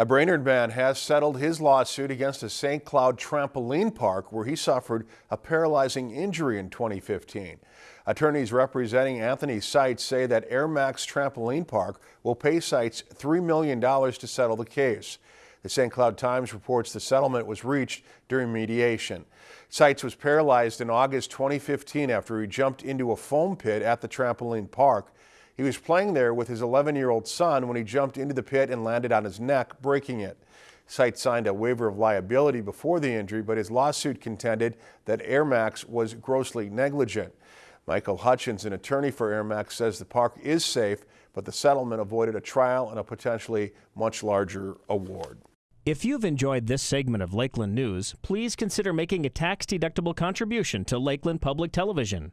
A Brainerd man has settled his lawsuit against a St. Cloud trampoline park where he suffered a paralyzing injury in 2015. Attorneys representing Anthony Seitz say that Air Max Trampoline Park will pay Seitz $3 million to settle the case. The St. Cloud Times reports the settlement was reached during mediation. Seitz was paralyzed in August 2015 after he jumped into a foam pit at the trampoline park. He was playing there with his 11-year-old son when he jumped into the pit and landed on his neck, breaking it. Seitz signed a waiver of liability before the injury, but his lawsuit contended that Air Max was grossly negligent. Michael Hutchins, an attorney for Air Max, says the park is safe, but the settlement avoided a trial and a potentially much larger award. If you've enjoyed this segment of Lakeland News, please consider making a tax-deductible contribution to Lakeland Public Television.